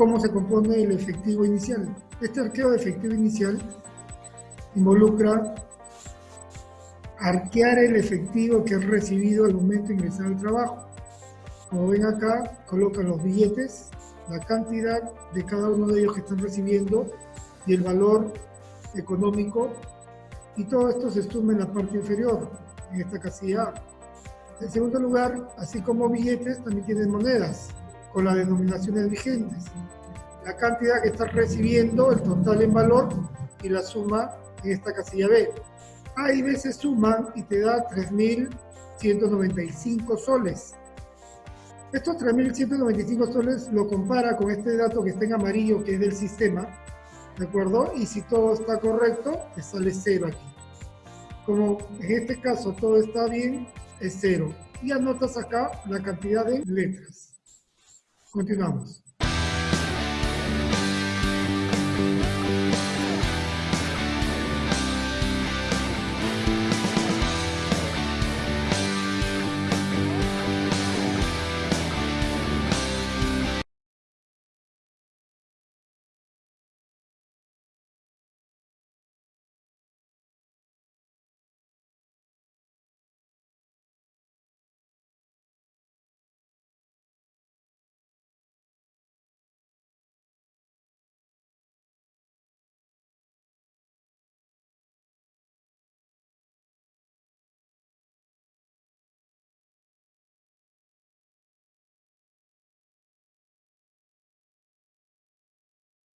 cómo se compone el efectivo inicial. Este arqueo de efectivo inicial involucra arquear el efectivo que has recibido al momento de ingresar al trabajo. Como ven acá, colocan los billetes, la cantidad de cada uno de ellos que están recibiendo y el valor económico y todo esto se suma en la parte inferior, en esta casilla. En segundo lugar, así como billetes, también tienen monedas con las denominaciones vigentes. La cantidad que estás recibiendo, el total en valor y la suma en esta casilla B. A y B se suman y te da 3.195 soles. Estos 3.195 soles lo compara con este dato que está en amarillo, que es del sistema, ¿de acuerdo? Y si todo está correcto, te sale cero aquí. Como en este caso todo está bien, es cero. Y anotas acá la cantidad de letras. Continuamos.